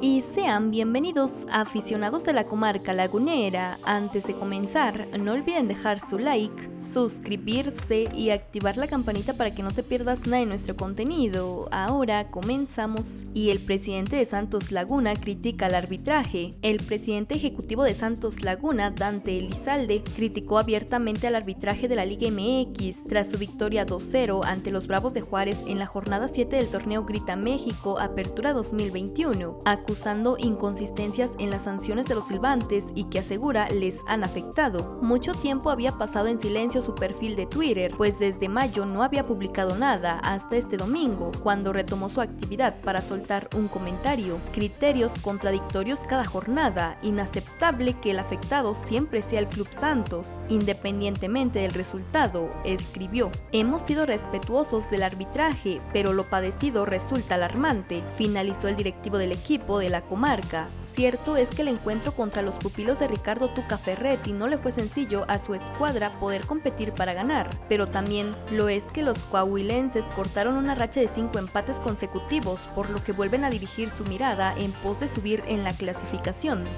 y sean bienvenidos aficionados de la comarca lagunera. Antes de comenzar, no olviden dejar su like, suscribirse y activar la campanita para que no te pierdas nada de nuestro contenido. Ahora comenzamos. Y el presidente de Santos Laguna critica el arbitraje. El presidente ejecutivo de Santos Laguna, Dante Elizalde, criticó abiertamente al arbitraje de la Liga MX tras su victoria 2-0 ante los Bravos de Juárez en la jornada 7 del torneo Grita México Apertura 2021 acusando inconsistencias en las sanciones de los silbantes y que asegura les han afectado. Mucho tiempo había pasado en silencio su perfil de Twitter, pues desde mayo no había publicado nada hasta este domingo, cuando retomó su actividad para soltar un comentario. Criterios contradictorios cada jornada, inaceptable que el afectado siempre sea el Club Santos, independientemente del resultado, escribió. Hemos sido respetuosos del arbitraje, pero lo padecido resulta alarmante, finalizó el directivo del equipo de la comarca. Cierto es que el encuentro contra los pupilos de Ricardo Tuca Ferretti no le fue sencillo a su escuadra poder competir para ganar, pero también lo es que los coahuilenses cortaron una racha de cinco empates consecutivos, por lo que vuelven a dirigir su mirada en pos de subir en la clasificación.